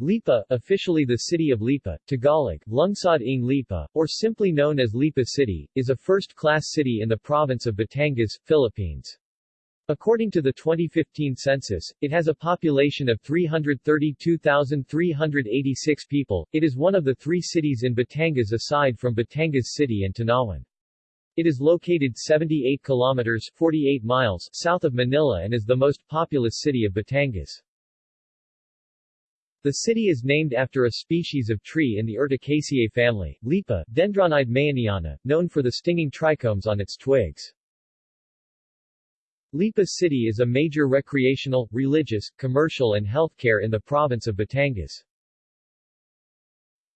Lipa, officially the city of Lipa, Tagalog, Lungsod ng Lipa, or simply known as Lipa City, is a first-class city in the province of Batangas, Philippines. According to the 2015 census, it has a population of 332,386 people. It is one of the three cities in Batangas aside from Batangas City and Tanawan. It is located 78 kilometers 48 miles south of Manila and is the most populous city of Batangas. The city is named after a species of tree in the Urticaceae family, Lipa, Dendrocnide meyeniana, known for the stinging trichomes on its twigs. Lipa City is a major recreational, religious, commercial and healthcare in the province of Batangas.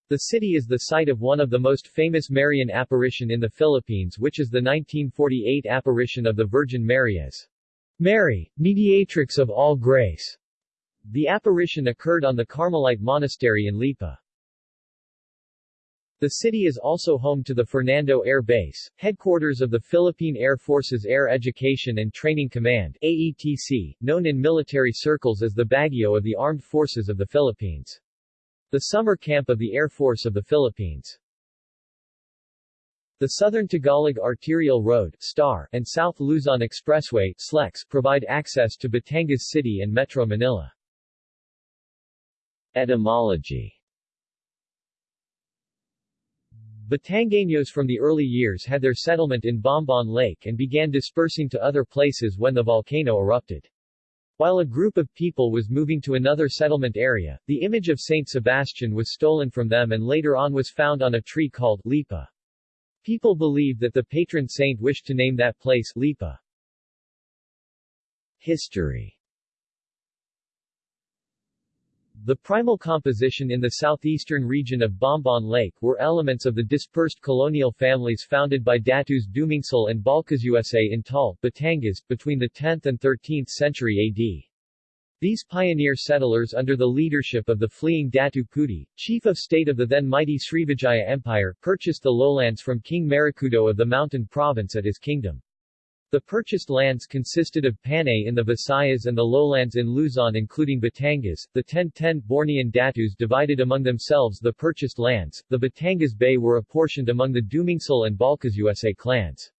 The city is the site of one of the most famous Marian apparition in the Philippines which is the 1948 apparition of the Virgin Mary as Mary, mediatrix of all grace. The apparition occurred on the Carmelite Monastery in Lipa. The city is also home to the Fernando Air Base, headquarters of the Philippine Air Force's Air Education and Training Command AETC, known in military circles as the Baguio of the Armed Forces of the Philippines. The summer camp of the Air Force of the Philippines. The Southern Tagalog Arterial Road STAR, and South Luzon Expressway SLEX, provide access to Batangas City and Metro Manila. Etymology Batangueños from the early years had their settlement in Bombon Lake and began dispersing to other places when the volcano erupted. While a group of people was moving to another settlement area, the image of Saint Sebastian was stolen from them and later on was found on a tree called Lipa. People believe that the patron saint wished to name that place Lipa. History the primal composition in the southeastern region of Bombon Lake were elements of the dispersed colonial families founded by Datus Dumingsal and Balcasusa in Taal, Batangas, between the 10th and 13th century AD. These pioneer settlers under the leadership of the fleeing Datu Puti, chief of state of the then mighty Srivijaya Empire, purchased the lowlands from King Marikudo of the Mountain Province at his kingdom. The purchased lands consisted of Panay in the Visayas and the lowlands in Luzon including Batangas. The 1010 Bornean Datus divided among themselves the purchased lands. The Batangas Bay were apportioned among the Dumingsal and Balcasusa clans.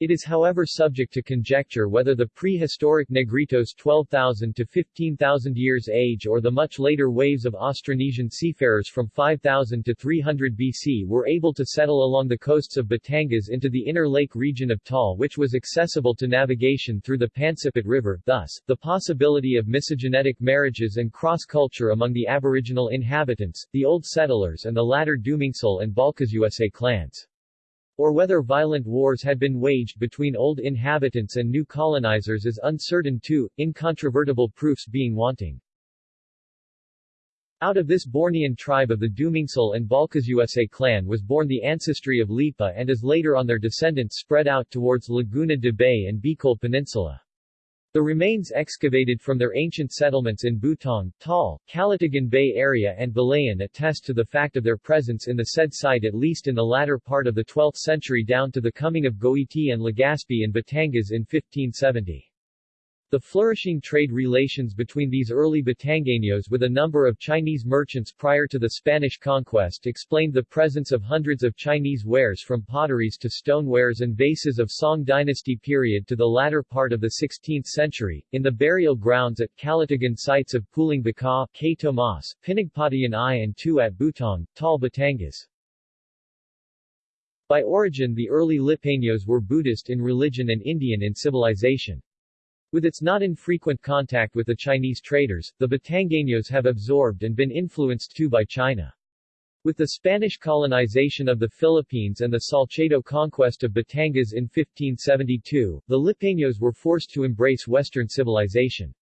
It is however subject to conjecture whether the prehistoric Negritos 12,000 to 15,000 years age or the much later waves of Austronesian seafarers from 5000 to 300 BC were able to settle along the coasts of Batangas into the inner lake region of Taal which was accessible to navigation through the Pansipit River, thus, the possibility of miscegenetic marriages and cross-culture among the aboriginal inhabitants, the old settlers and the latter Dumingsal and Balcasusa clans or whether violent wars had been waged between old inhabitants and new colonizers is uncertain too, incontrovertible proofs being wanting. Out of this Bornean tribe of the Dumingsal and Balcasusa clan was born the ancestry of Lipa and is later on their descendants spread out towards Laguna de Bay and Bicol Peninsula. The remains excavated from their ancient settlements in Butong, Taal, Calatagan Bay area and Balayan attest to the fact of their presence in the said site at least in the latter part of the 12th century down to the coming of Goiti and Legazpi in Batangas in 1570. The flourishing trade relations between these early Batangueños with a number of Chinese merchants prior to the Spanish conquest explained the presence of hundreds of Chinese wares from potteries to stonewares and vases of Song dynasty period to the latter part of the 16th century, in the burial grounds at Calatagan sites of Puling Baka, K. Tomas, Pinagpatayan I and II at Butong, Taal Batangas. By origin the early Lipaños were Buddhist in religion and Indian in civilization. With its not infrequent contact with the Chinese traders, the Batangueños have absorbed and been influenced too by China. With the Spanish colonization of the Philippines and the Salcedo conquest of Batangas in 1572, the Lipaños were forced to embrace Western civilization.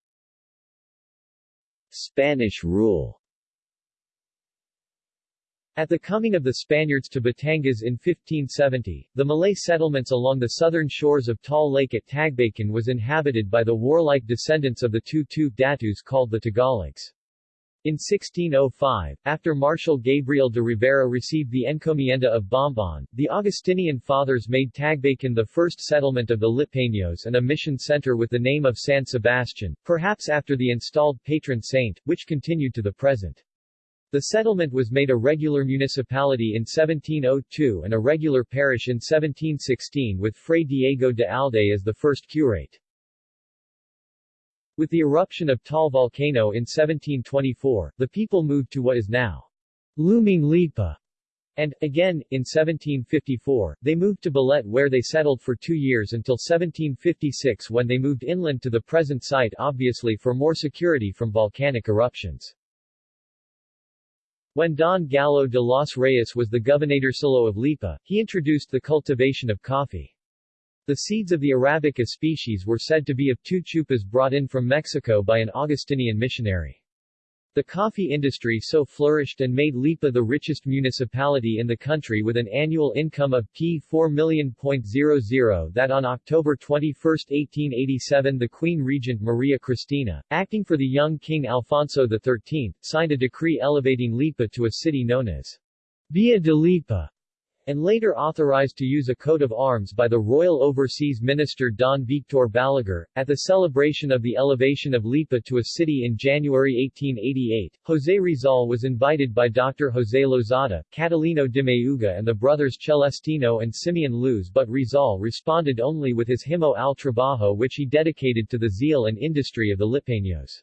Spanish rule at the coming of the Spaniards to Batangas in 1570, the Malay settlements along the southern shores of Taal Lake at Tagbakan was inhabited by the warlike descendants of the Tutu Datus called the Tagalogs. In 1605, after Marshal Gabriel de Rivera received the encomienda of Bombon, the Augustinian fathers made Tagbacan the first settlement of the Lipaños and a mission center with the name of San Sebastian, perhaps after the installed patron saint, which continued to the present. The settlement was made a regular municipality in 1702 and a regular parish in 1716 with Fray Diego de Alde as the first curate. With the eruption of Taal volcano in 1724, the people moved to what is now Lumang Lipa, and, again, in 1754, they moved to Balete where they settled for two years until 1756 when they moved inland to the present site obviously for more security from volcanic eruptions. When Don Gallo de los Reyes was the gobernadorcillo of Lipa, he introduced the cultivation of coffee. The seeds of the Arabica species were said to be of two chupas brought in from Mexico by an Augustinian missionary. The coffee industry so flourished and made Lipa the richest municipality in the country with an annual income of P4 million.00 that on October 21, 1887 the Queen Regent Maria Cristina, acting for the young King Alfonso XIII, signed a decree elevating Lipa to a city known as Villa de Lipa and later authorized to use a coat of arms by the Royal Overseas Minister Don Victor Balaguer. At the celebration of the elevation of Lipa to a city in January 1888, José Rizal was invited by Dr. José Lozada, Catalino de Mayuga and the brothers Celestino and Simeon Luz but Rizal responded only with his Himno al Trabajo which he dedicated to the zeal and industry of the Lipaños.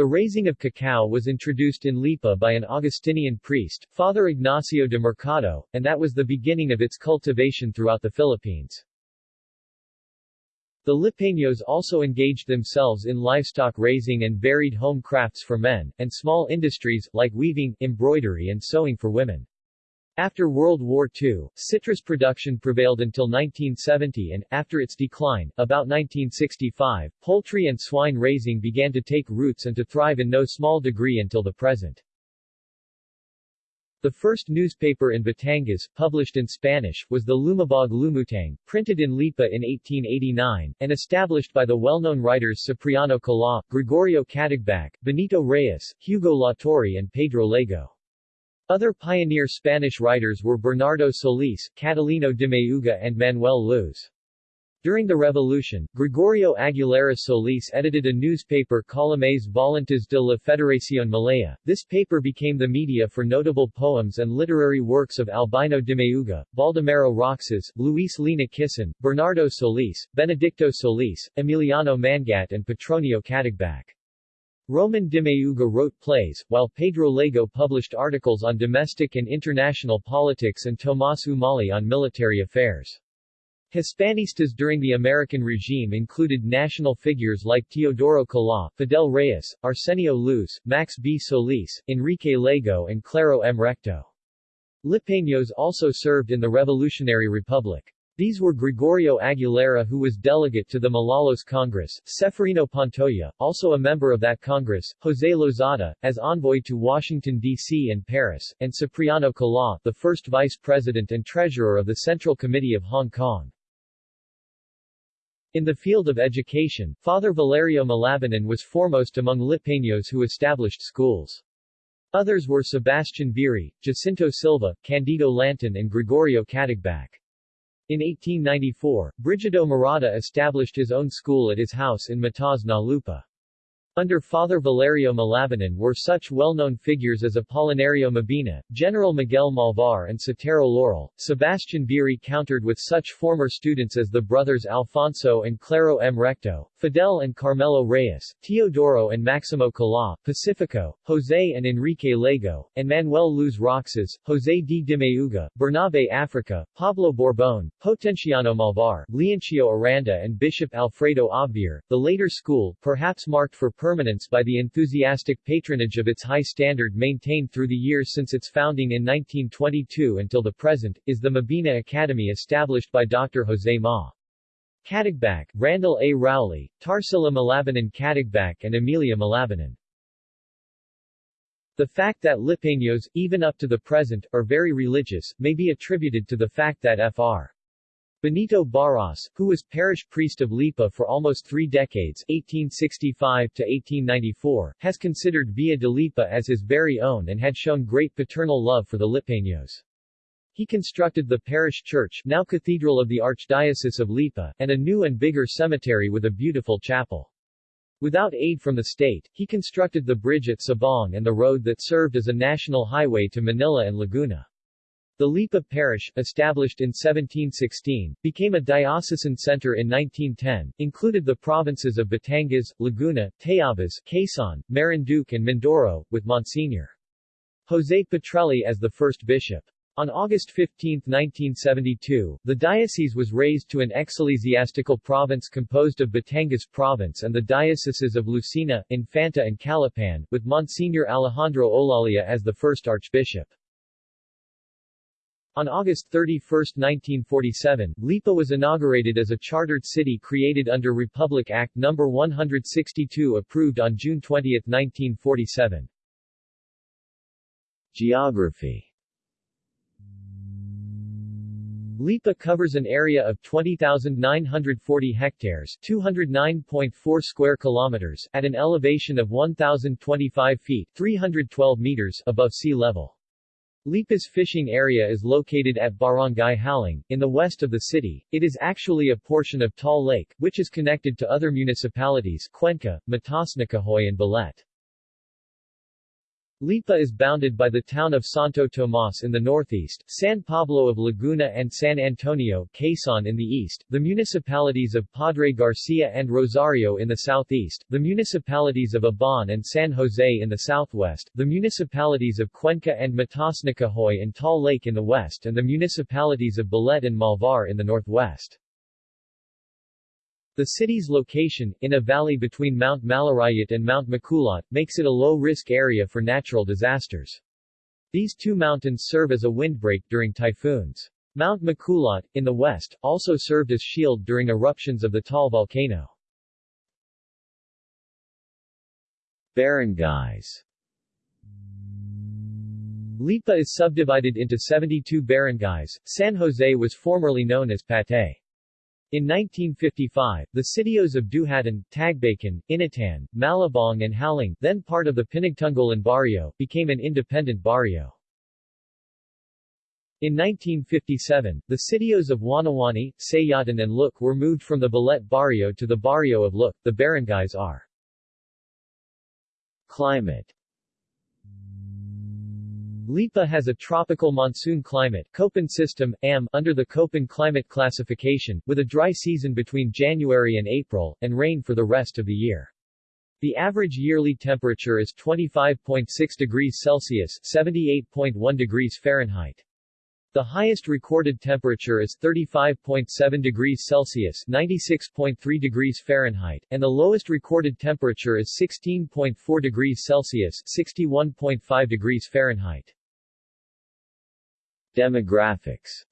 The raising of cacao was introduced in Lipa by an Augustinian priest, Father Ignacio de Mercado, and that was the beginning of its cultivation throughout the Philippines. The Lipaños also engaged themselves in livestock raising and varied home crafts for men, and small industries, like weaving, embroidery and sewing for women. After World War II, citrus production prevailed until 1970 and, after its decline, about 1965, poultry and swine raising began to take roots and to thrive in no small degree until the present. The first newspaper in Batangas, published in Spanish, was the Lumabog Lumutang, printed in Lipa in 1889, and established by the well-known writers Cipriano Cala, Gregorio Catagbac, Benito Reyes, Hugo Latorre and Pedro Lego. Other pioneer Spanish writers were Bernardo Solis, Catalino de Mayuga and Manuel Luz. During the Revolution, Gregorio Aguilera Solis edited a newspaper Columnas Volantes de la Federación Malaya. This paper became the media for notable poems and literary works of Albino de Mayuga, Baldomero Roxas, Luis Lina Kisan, Bernardo Solis, Benedicto Solis, Emiliano Mangat and Petronio Catagbac. Roman de Mayuga wrote plays, while Pedro Lego published articles on domestic and international politics and Tomas Umali on military affairs. Hispanistas during the American regime included national figures like Teodoro Cala, Fidel Reyes, Arsenio Luz, Max B. Solis, Enrique Lego and Claro M. Recto. Lipaños also served in the Revolutionary Republic. These were Gregorio Aguilera who was delegate to the Malolos Congress, Seferino Pantoja, also a member of that Congress, José Lozada, as envoy to Washington, D.C. and Paris, and Cipriano Cala, the first vice president and treasurer of the Central Committee of Hong Kong. In the field of education, Father Valerio Malabanan was foremost among Lipaños who established schools. Others were Sebastian Biri, Jacinto Silva, Candido Lanton and Gregorio Catagbac. In 1894, Brigido Murata established his own school at his house in Matas na Lupa. Under Father Valerio Malabanan were such well-known figures as Apolinario Mabini, General Miguel Malvar and Sotero Laurel. Sebastian Biri countered with such former students as the brothers Alfonso and Claro M. Recto, Fidel and Carmelo Reyes, Teodoro and Maximo Cala, Pacifico, Jose and Enrique Lego, and Manuel Luz Roxas, Jose D. Dimayuga, Bernabe Africa, Pablo Borbon, Potenciano Malvar, Leoncio Aranda and Bishop Alfredo Obviar. The later school, perhaps marked for permanence by the enthusiastic patronage of its high standard maintained through the years since its founding in 1922 until the present, is the Mabini Academy established by Dr. Jose Ma. Catagbac, Randall A. Rowley, Tarsila Malabanan Catagbac and Emilia Malabanan. The fact that Lipaños, even up to the present, are very religious, may be attributed to the fact that Fr. Benito Barros, who was parish priest of Lipa for almost three decades 1865 to 1894, has considered Villa de Lipa as his very own and had shown great paternal love for the Lipaños. He constructed the parish church now cathedral of the Archdiocese of Lipa, and a new and bigger cemetery with a beautiful chapel. Without aid from the state, he constructed the bridge at Sabong and the road that served as a national highway to Manila and Laguna. The Lipa parish, established in 1716, became a diocesan center in 1910, included the provinces of Batangas, Laguna, Tayabas, Quezon, Marinduque and Mindoro, with Monsignor. Jose Petrelli as the first bishop. On August 15, 1972, the diocese was raised to an ecclesiastical province composed of Batangas Province and the dioceses of Lucena, Infanta and Calapan, with Monsignor Alejandro Olalia as the first archbishop. On August 31, 1947, Lipa was inaugurated as a chartered city created under Republic Act No. 162 approved on June 20, 1947. Geography Lipa covers an area of 20,940 hectares 209.4 square kilometers at an elevation of 1,025 feet 312 meters above sea level. Lipa's fishing area is located at Barangay Haling, in the west of the city. It is actually a portion of Taal Lake, which is connected to other municipalities Cuenca, Mataasnakahoy and Balete. Lipa is bounded by the town of Santo Tomas in the northeast, San Pablo of Laguna and San Antonio, Quezon in the east, the municipalities of Padre Garcia and Rosario in the southeast, the municipalities of Ibaan and San Jose in the southwest, the municipalities of Cuenca and Mataasnakahoy and Taal Lake in the west and the municipalities of Balete and Malvar in the northwest. The city's location, in a valley between Mount Malarayat and Mount Makulot, makes it a low-risk area for natural disasters. These two mountains serve as a windbreak during typhoons. Mount Makulot, in the west, also served as shield during eruptions of the Taal volcano. Barangays Lipa is subdivided into 72 barangays. San Jose was formerly known as Patay. In 1955, the sitios of Duhatan, Tagbakan, Inatan, Malabong and Haling, then part of the Pinagtunggalan barrio, became an independent barrio. In 1957, the sitios of Wanawani, Sayatan and Luk were moved from the Balete barrio to the barrio of Luk. The barangays are Climate Lipa has a tropical monsoon climate Köppen system, AM, under the Köppen climate classification, with a dry season between January and April, and rain for the rest of the year. The average yearly temperature is 25.6 degrees Celsius 78.1 degrees Fahrenheit. The highest recorded temperature is 35.7 degrees Celsius 96.3 degrees Fahrenheit, and the lowest recorded temperature is 16.4 degrees Celsius 61.5 degrees Fahrenheit. Demographics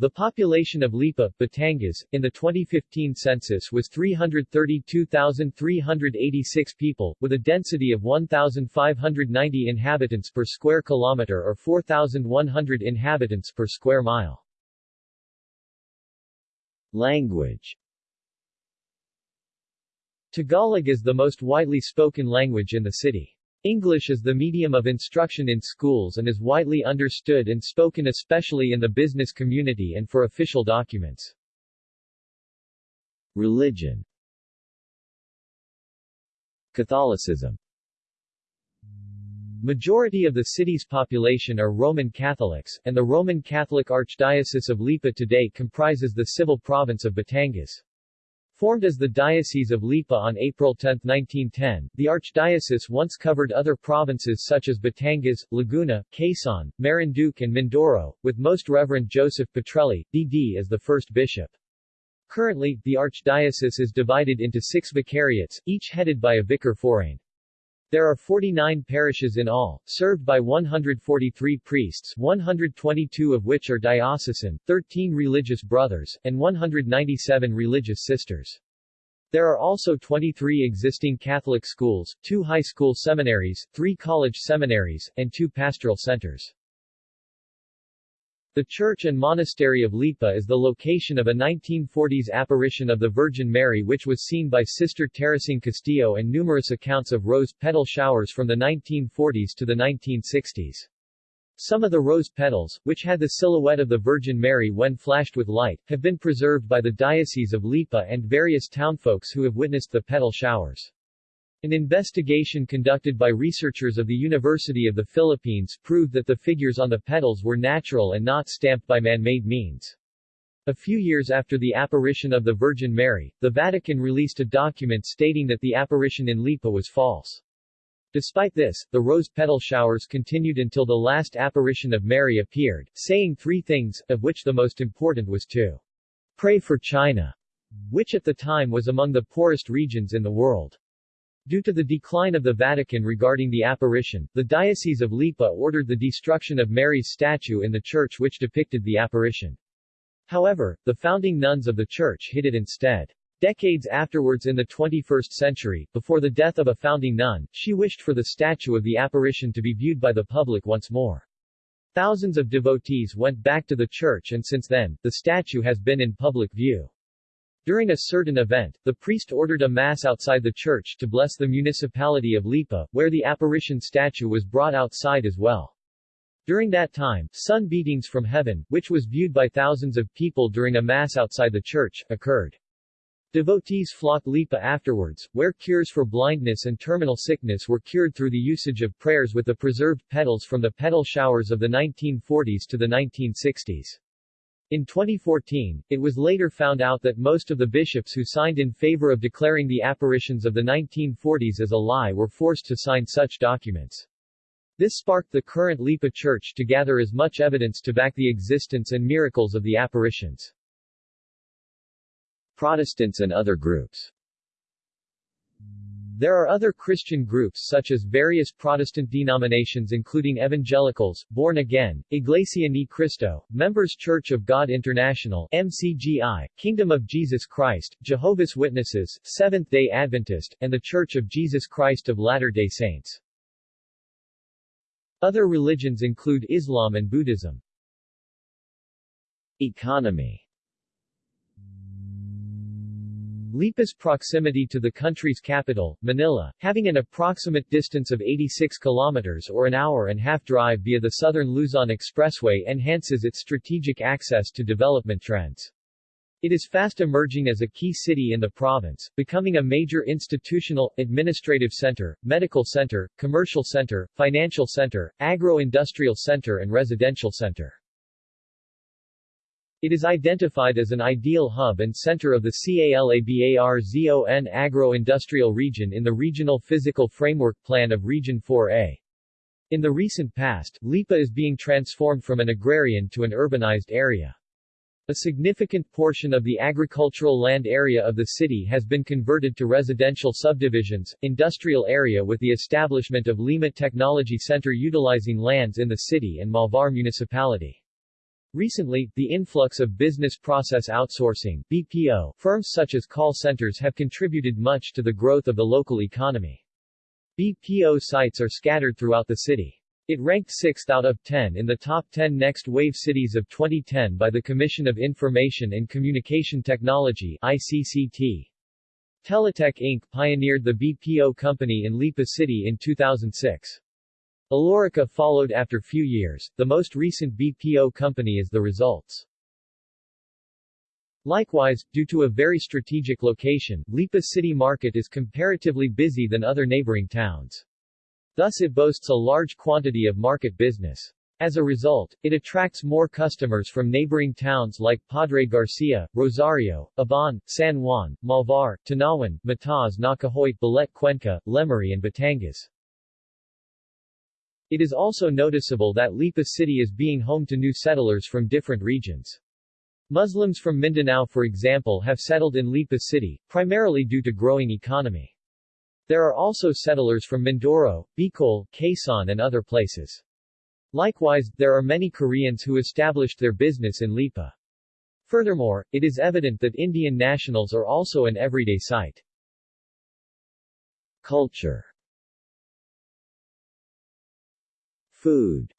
The population of Lipa, Batangas, in the 2015 census was 332,386 people, with a density of 1,590 inhabitants per square kilometer or 4,100 inhabitants per square mile. Language Tagalog is the most widely spoken language in the city. English is the medium of instruction in schools and is widely understood and spoken especially in the business community and for official documents. Religion Catholicism Majority of the city's population are Roman Catholics, and the Roman Catholic Archdiocese of Lipa today comprises the civil province of Batangas. Formed as the Diocese of Lipa on April 10, 1910, the archdiocese once covered other provinces such as Batangas, Laguna, Quezon, Marinduque and Mindoro, with Most Reverend Joseph Petrelli, D.D. as the first bishop. Currently, the archdiocese is divided into six vicariates, each headed by a vicar forain. There are 49 parishes in all, served by 143 priests 122 of which are diocesan, 13 religious brothers, and 197 religious sisters. There are also 23 existing Catholic schools, two high school seminaries, three college seminaries, and two pastoral centers. The church and monastery of Lipa is the location of a 1940s apparition of the Virgin Mary which was seen by Sister Teresing Castillo and numerous accounts of rose petal showers from the 1940s to the 1960s. Some of the rose petals, which had the silhouette of the Virgin Mary when flashed with light, have been preserved by the Diocese of Lipa and various townfolks who have witnessed the petal showers. An investigation conducted by researchers of the University of the Philippines proved that the figures on the petals were natural and not stamped by man-made means. A few years after the apparition of the Virgin Mary, the Vatican released a document stating that the apparition in Lipa was false. Despite this, the rose petal showers continued until the last apparition of Mary appeared, saying three things, of which the most important was to pray for China, which at the time was among the poorest regions in the world. Due to the decline of the Vatican regarding the apparition, the Diocese of Lipa ordered the destruction of Mary's statue in the church which depicted the apparition. However, the founding nuns of the church hid it instead. Decades afterwards in the 21st century, before the death of a founding nun, she wished for the statue of the apparition to be viewed by the public once more. Thousands of devotees went back to the church and since then, the statue has been in public view. During a certain event, the priest ordered a mass outside the church to bless the municipality of Lipa, where the apparition statue was brought outside as well. During that time, sun beatings from heaven, which was viewed by thousands of people during a mass outside the church, occurred. Devotees flocked Lipa afterwards, where cures for blindness and terminal sickness were cured through the usage of prayers with the preserved petals from the petal showers of the 1940s to the 1960s. In 2014, it was later found out that most of the bishops who signed in favor of declaring the apparitions of the 1940s as a lie were forced to sign such documents. This sparked the current Lipa Church to gather as much evidence to back the existence and miracles of the apparitions. Protestants and other groups there are other Christian groups such as various Protestant denominations including Evangelicals, Born Again, Iglesia Ni Cristo, Members Church of God International MCGI, Kingdom of Jesus Christ, Jehovah's Witnesses, Seventh-day Adventist, and The Church of Jesus Christ of Latter-day Saints. Other religions include Islam and Buddhism. Economy Lipa's proximity to the country's capital, Manila, having an approximate distance of 86 kilometers or an hour and half drive via the Southern Luzon Expressway enhances its strategic access to development trends. It is fast emerging as a key city in the province, becoming a major institutional, administrative center, medical center, commercial center, financial center, agro-industrial center and residential center. It is identified as an ideal hub and center of the CALABARZON agro-industrial region in the Regional Physical Framework Plan of Region 4A. In the recent past, Lipa is being transformed from an agrarian to an urbanized area. A significant portion of the agricultural land area of the city has been converted to residential subdivisions, industrial area with the establishment of Lima Technology Center utilizing lands in the city and Malvar Municipality. Recently, the influx of business process outsourcing BPO firms such as call centers have contributed much to the growth of the local economy. BPO sites are scattered throughout the city. It ranked 6th out of 10 in the top 10 next wave cities of 2010 by the Commission of Information and Communication Technology ICCT. Teletech Inc. pioneered the BPO company in Lipa City in 2006. Alorica followed after few years, the most recent BPO company is the results. Likewise, due to a very strategic location, Lipa City Market is comparatively busy than other neighboring towns. Thus it boasts a large quantity of market business. As a result, it attracts more customers from neighboring towns like Padre Garcia, Rosario, Ibaan, San Juan, Malvar, Tanawan, Mataz Nakahoyt Balete Cuenca, Lemery and Batangas. It is also noticeable that Lipa City is being home to new settlers from different regions. Muslims from Mindanao for example have settled in Lipa City, primarily due to growing economy. There are also settlers from Mindoro, Bicol, Quezon and other places. Likewise, there are many Koreans who established their business in Lipa. Furthermore, it is evident that Indian nationals are also an everyday sight. Culture Food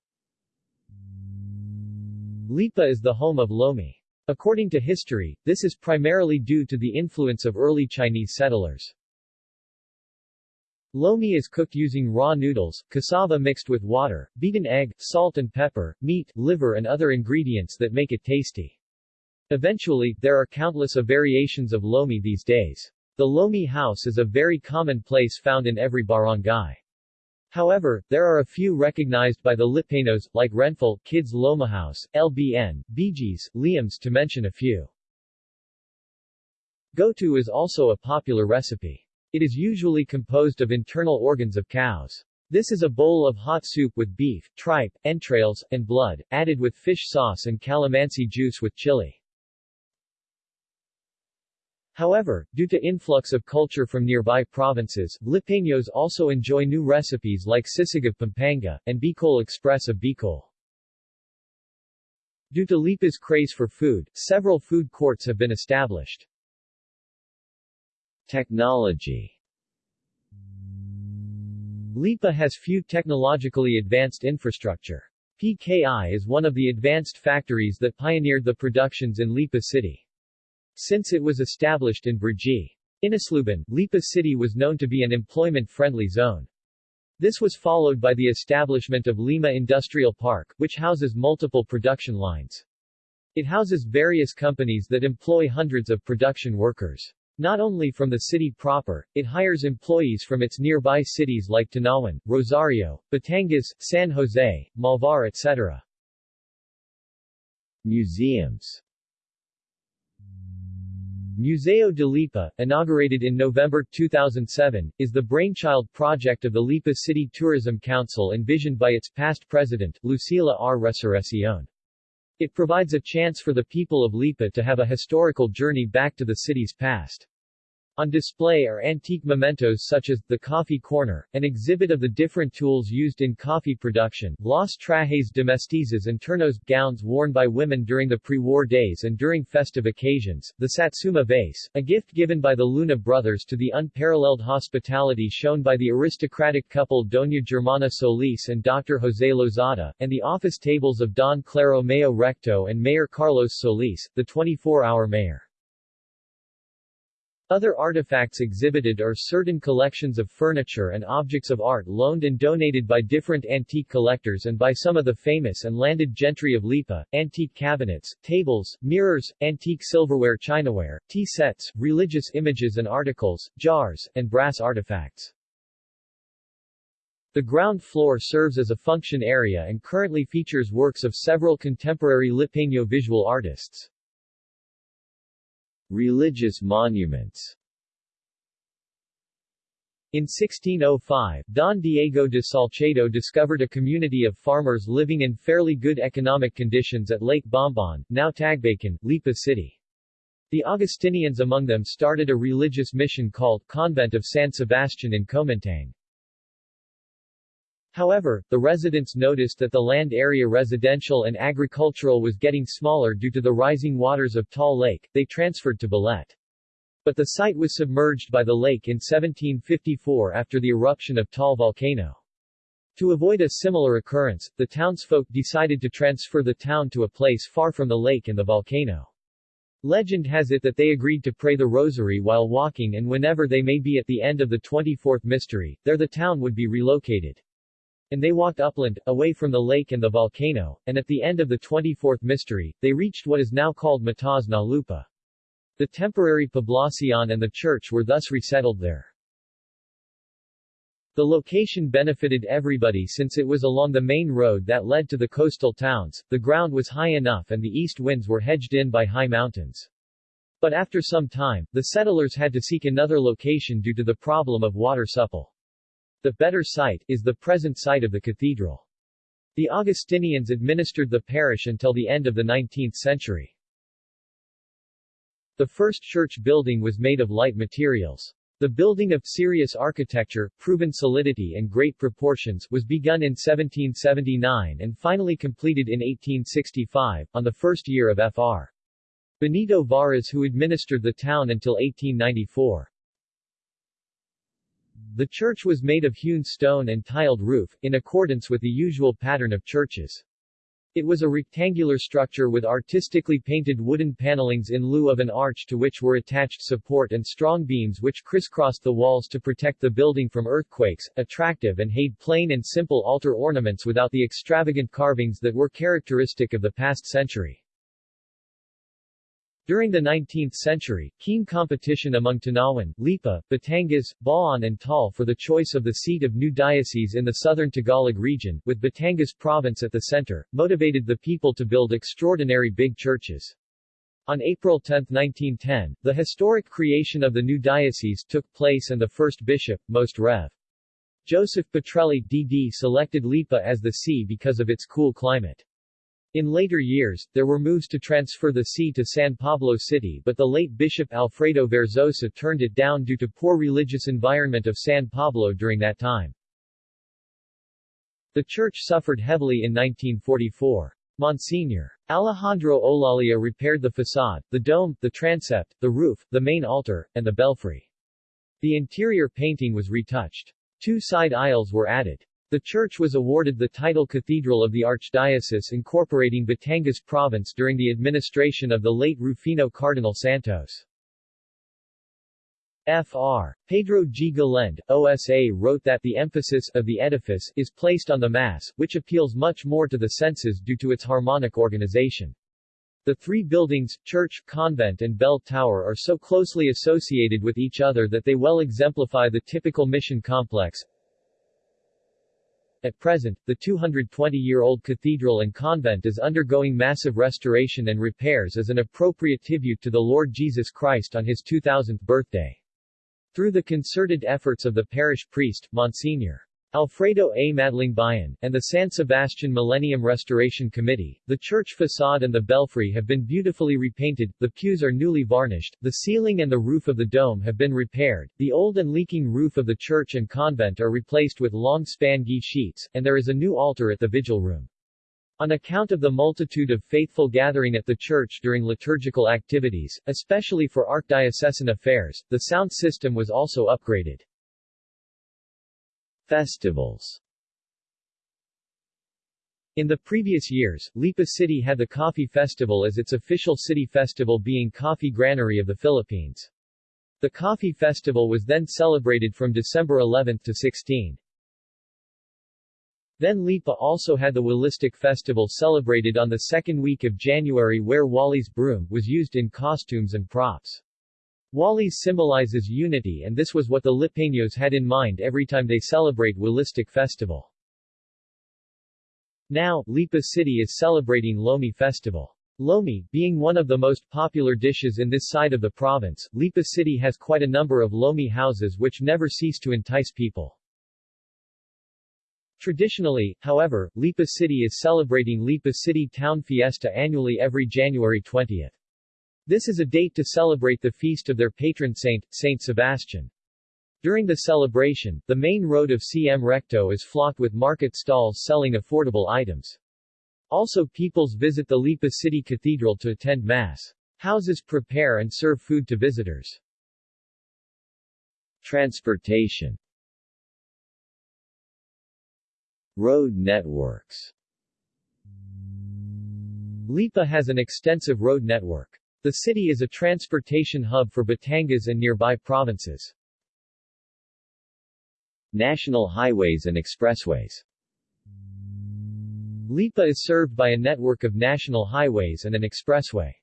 Lipa is the home of Lomi. According to history, this is primarily due to the influence of early Chinese settlers. Lomi is cooked using raw noodles, cassava mixed with water, beaten egg, salt and pepper, meat, liver and other ingredients that make it tasty. Eventually, there are countless of variations of Lomi these days. The Lomi house is a very common place found in every barangay. However, there are a few recognized by the Lipanos, like Renful, Kids Loma House, LBN, Bijis, Liams to mention a few. Goto is also a popular recipe. It is usually composed of internal organs of cows. This is a bowl of hot soup with beef, tripe, entrails, and blood, added with fish sauce and calamansi juice with chili. However, due to influx of culture from nearby provinces, Lipaños also enjoy new recipes like sisig of Pampanga, and Bicol Express of Bicol. Due to Lipa's craze for food, several food courts have been established. Technology Lipa has few technologically advanced infrastructure. PKI is one of the advanced factories that pioneered the productions in Lipa City. Since it was established in Brgy. Inosloban, Lipa City was known to be an employment-friendly zone. This was followed by the establishment of Lima Industrial Park, which houses multiple production lines. It houses various companies that employ hundreds of production workers. Not only from the city proper, it hires employees from its nearby cities like Tanawan, Rosario, Batangas, San Jose, Malvar etc. Museums Museo de Lipa, inaugurated in November 2007, is the brainchild project of the Lipa City Tourism Council envisioned by its past president, Lucila R. Resurreccion. It provides a chance for the people of Lipa to have a historical journey back to the city's past. On display are antique mementos such as, the coffee corner, an exhibit of the different tools used in coffee production, Los trajes de mestizas and turnos, gowns worn by women during the pre-war days and during festive occasions, the Satsuma vase, a gift given by the Luna brothers to the unparalleled hospitality shown by the aristocratic couple Doña Germana Solis and Dr. José Lozada, and the office tables of Don Claro Mayo Recto and Mayor Carlos Solis, the 24-hour mayor. Other artifacts exhibited are certain collections of furniture and objects of art loaned and donated by different antique collectors and by some of the famous and landed gentry of Lipa, antique cabinets, tables, mirrors, antique silverware chinaware, tea sets, religious images and articles, jars, and brass artifacts. The ground floor serves as a function area and currently features works of several contemporary Lipaño visual artists. Religious monuments in 1605, Don Diego de Salcedo discovered a community of farmers living in fairly good economic conditions at Lake Bombon, now Tagbacan, Lipa City. The Augustinians among them started a religious mission called Convent of San Sebastian in Comintang. However, the residents noticed that the land area residential and agricultural was getting smaller due to the rising waters of Taal Lake, they transferred to Balete. But the site was submerged by the lake in 1754 after the eruption of Taal volcano. To avoid a similar occurrence, the townsfolk decided to transfer the town to a place far from the lake and the volcano. Legend has it that they agreed to pray the rosary while walking and whenever they may be at the end of the 24th mystery, there the town would be relocated. And they walked upland, away from the lake and the volcano, and at the end of the 24th mystery, they reached what is now called Matas na Lupa. The temporary poblacion and the church were thus resettled there. The location benefited everybody since it was along the main road that led to the coastal towns, the ground was high enough and the east winds were hedged in by high mountains. But after some time, the settlers had to seek another location due to the problem of water supple. The better site, is the present site of the cathedral. The Augustinians administered the parish until the end of the 19th century. The first church building was made of light materials. The building of serious architecture, proven solidity and great proportions was begun in 1779 and finally completed in 1865, on the first year of Fr. Benito Varas who administered the town until 1894. The church was made of hewn stone and tiled roof, in accordance with the usual pattern of churches. It was a rectangular structure with artistically painted wooden panelings in lieu of an arch to which were attached support and strong beams which crisscrossed the walls to protect the building from earthquakes, attractive and had plain and simple altar ornaments without the extravagant carvings that were characteristic of the past century. During the 19th century, keen competition among Tanawan, Lipa, Batangas, Baon and Taal for the choice of the seat of new diocese in the southern Tagalog region, with Batangas province at the center, motivated the people to build extraordinary big churches. On April 10, 1910, the historic creation of the new diocese took place and the first bishop, Most Rev. Joseph Petrelli D.D. selected Lipa as the see because of its cool climate. In later years, there were moves to transfer the see to San Pablo City but the late Bishop Alfredo Verzosa turned it down due to poor religious environment of San Pablo during that time. The church suffered heavily in 1944. Monsignor. Alejandro Olalia repaired the facade, the dome, the transept, the roof, the main altar, and the belfry. The interior painting was retouched. Two side aisles were added. The church was awarded the title Cathedral of the Archdiocese incorporating Batangas Province during the administration of the late Rufino Cardinal Santos. Fr. Pedro G. Galend, OSA wrote that the emphasis of the edifice is placed on the Mass, which appeals much more to the senses due to its harmonic organization. The three buildings, church, convent and bell tower are so closely associated with each other that they well exemplify the typical mission complex, at present, the 220-year-old cathedral and convent is undergoing massive restoration and repairs as an appropriate tribute to the Lord Jesus Christ on his 2000th birthday. Through the concerted efforts of the parish priest, Monsignor. Alfredo A. Madlingbayan, and the San Sebastian Millennium Restoration Committee, the church facade and the belfry have been beautifully repainted, the pews are newly varnished, the ceiling and the roof of the dome have been repaired, the old and leaking roof of the church and convent are replaced with long span GI sheets, and there is a new altar at the vigil room. On account of the multitude of faithful gathering at the church during liturgical activities, especially for archdiocesan affairs, the sound system was also upgraded. Festivals in the previous years, Lipa City had the Coffee Festival as its official city festival being Coffee Granary of the Philippines. The Coffee Festival was then celebrated from December 11 to 16. Then Lipa also had the Walistic Festival celebrated on the second week of January where Wally's broom was used in costumes and props. Walis symbolizes unity and this was what the Lipaños had in mind every time they celebrate Walistic festival. Now, Lipa City is celebrating Lomi Festival. Lomi, being one of the most popular dishes in this side of the province, Lipa City has quite a number of Lomi houses which never cease to entice people. Traditionally, however, Lipa City is celebrating Lipa City Town Fiesta annually every January 20th. This is a date to celebrate the feast of their patron saint, Saint Sebastian. During the celebration, the main road of CM Recto is flocked with market stalls selling affordable items. Also peoples visit the Lipa City Cathedral to attend Mass. Houses prepare and serve food to visitors. Transportation Road networks Lipa has an extensive road network. The city is a transportation hub for Batangas and nearby provinces. National highways and expressways Lipa is served by a network of national highways and an expressway.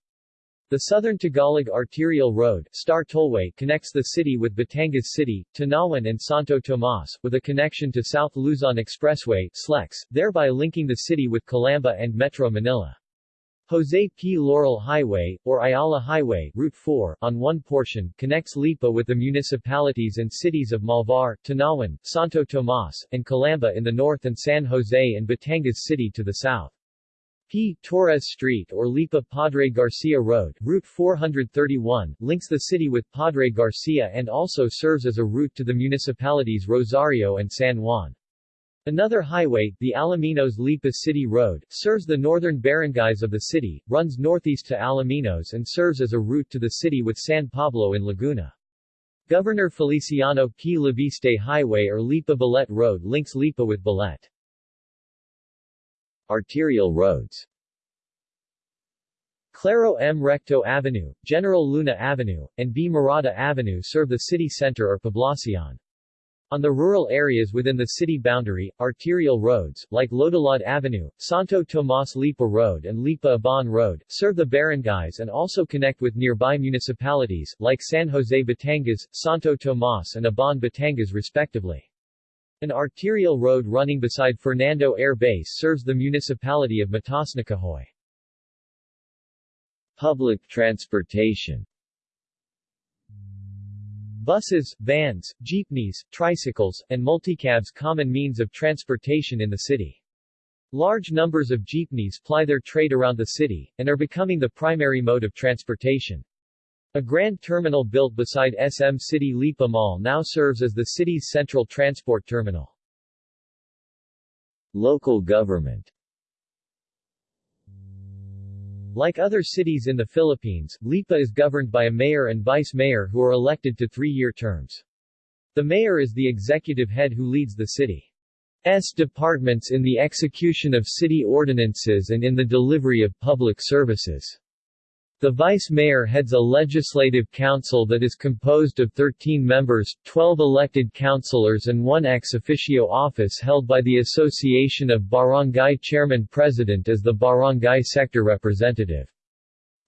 The Southern Tagalog Arterial Road Star Tollway connects the city with Batangas City, Tanawan and Santo Tomas, with a connection to South Luzon Expressway SLEX, thereby linking the city with Calamba and Metro Manila. Jose P. Laurel Highway, or Ayala Highway, Route 4, on one portion, connects Lipa with the municipalities and cities of Malvar, Tanawan, Santo Tomas, and Calamba in the north and San Jose and Batangas City to the south. P. Torres Street or Lipa Padre Garcia Road, Route 431, links the city with Padre Garcia and also serves as a route to the municipalities Rosario and San Juan. Another highway, the Alaminos-Lipa City Road, serves the northern barangays of the city, runs northeast to Alaminos and serves as a route to the city with San Pablo in Laguna. Governor Feliciano P. Leviste Highway or Lipa Balete Road links Lipa with Balete. Arterial roads Claro M. Recto Avenue, General Luna Avenue, and B. Murata Avenue serve the city center or poblacion. On the rural areas within the city boundary, arterial roads, like Lodalad Avenue, Santo Tomas Lipa Road and Lipa Ibaan Road, serve the barangays and also connect with nearby municipalities, like San Jose Batangas, Santo Tomas and Ibaan Batangas respectively. An arterial road running beside Fernando Air Base serves the municipality of Mataasnakahoy. Public transportation Buses, vans, jeepneys, tricycles, and multicabs common means of transportation in the city. Large numbers of jeepneys ply their trade around the city, and are becoming the primary mode of transportation. A grand terminal built beside SM City Lipa Mall now serves as the city's central transport terminal. Local government like other cities in the Philippines, Lipa is governed by a mayor and vice-mayor who are elected to three-year terms. The mayor is the executive head who leads the city's departments in the execution of city ordinances and in the delivery of public services. The vice-mayor heads a legislative council that is composed of 13 members, 12 elected councilors and one ex officio office held by the Association of Barangay Chairman-President as the barangay sector representative.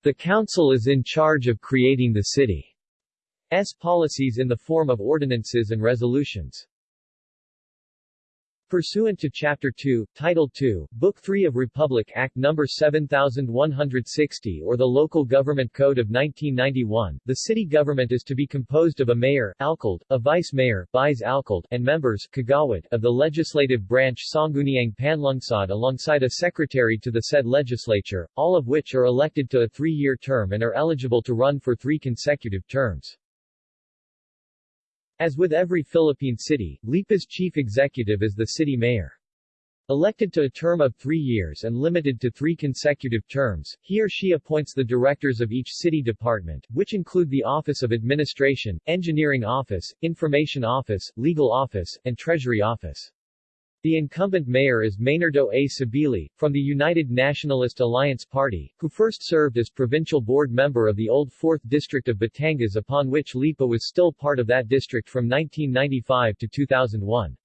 The council is in charge of creating the city's policies in the form of ordinances and resolutions. Pursuant to Chapter 2, Title 2, Book 3 of Republic Act No. 7160 or the Local Government Code of 1991, the city government is to be composed of a mayor alcalde, a vice-mayor vice alcalde, and members kagawad of the legislative branch Sangguniang Panlungsod alongside a secretary to the said legislature, all of which are elected to a three-year term and are eligible to run for three consecutive terms. As with every Philippine city, Lipa's chief executive is the city mayor. Elected to a term of three years and limited to three consecutive terms, he or she appoints the directors of each city department, which include the Office of Administration, Engineering Office, Information Office, Legal Office, and Treasury Office. The incumbent mayor is Meynardo A. Sabili, from the United Nationalist Alliance Party, who first served as provincial board member of the old 4th District of Batangas upon which Lipa was still part of that district from 1995 to 2001.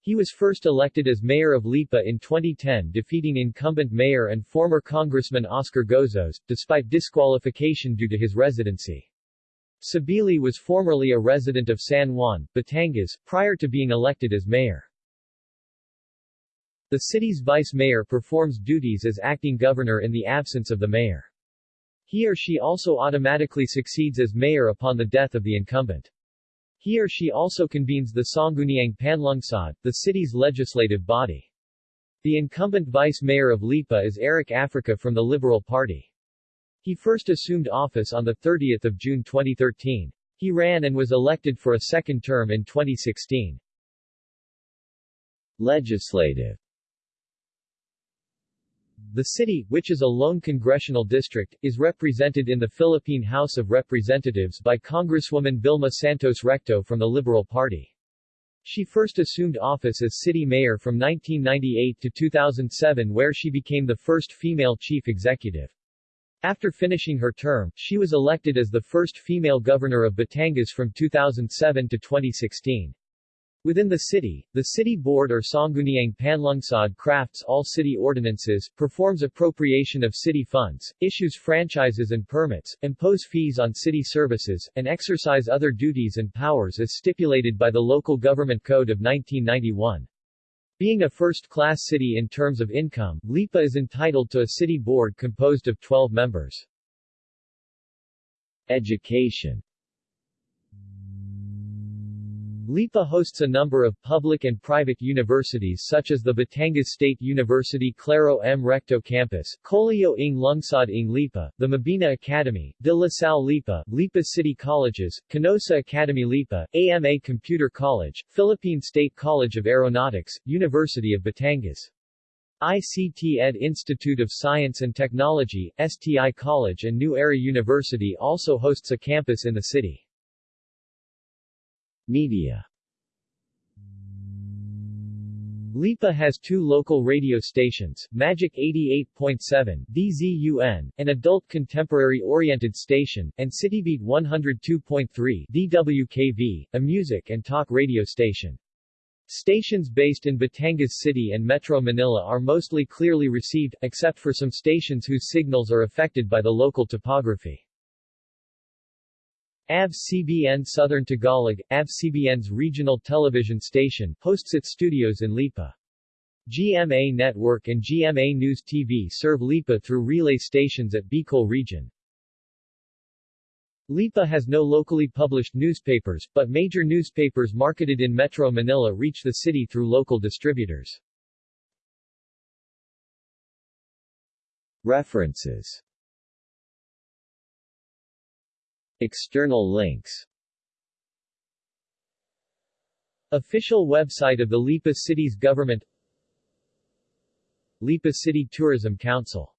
He was first elected as mayor of Lipa in 2010 defeating incumbent mayor and former Congressman Oscar Gozos, despite disqualification due to his residency. Sabili was formerly a resident of San Juan, Batangas, prior to being elected as mayor. The city's vice-mayor performs duties as acting governor in the absence of the mayor. He or she also automatically succeeds as mayor upon the death of the incumbent. He or she also convenes the Sangguniang Panlungsod, the city's legislative body. The incumbent vice-mayor of Lipa is Eric Africa from the Liberal Party. He first assumed office on 30 June 2013. He ran and was elected for a second term in 2016. Legislative the city, which is a lone congressional district, is represented in the Philippine House of Representatives by Congresswoman Vilma Santos Recto from the Liberal Party. She first assumed office as city mayor from 1998 to 2007 where she became the first female chief executive. After finishing her term, she was elected as the first female governor of Batangas from 2007 to 2016. Within the city, the city board or Sangguniang Panlungsod crafts all city ordinances, performs appropriation of city funds, issues franchises and permits, impose fees on city services, and exercise other duties and powers as stipulated by the Local Government Code of 1991. Being a first-class city in terms of income, Lipa is entitled to a city board composed of 12 members. Education Lipa hosts a number of public and private universities such as the Batangas State University Claro M. Recto Campus, Colegio ng Lungsod ng Lipa, the Mabini Academy, De La Salle Lipa, Lipa City Colleges, Canossa Academy Lipa, AMA Computer College, Philippine State College of Aeronautics, University of Batangas. ICT Ed Institute of Science and Technology, STI College and New Era University also hosts a campus in the city. Media Lipa has two local radio stations, Magic 88.7 DZUN, an adult contemporary-oriented station, and Citybeat 102.3 DWKV, a music and talk radio station. Stations based in Batangas City and Metro Manila are mostly clearly received, except for some stations whose signals are affected by the local topography. ABS-CBN Southern Tagalog, ABS-CBN's regional television station, hosts its studios in Lipa. GMA Network and GMA News TV serve Lipa through relay stations at Bicol region. Lipa has no locally published newspapers, but major newspapers marketed in Metro Manila reach the city through local distributors. References External links. Official website of the Lipa City's government. Lipa City Tourism Council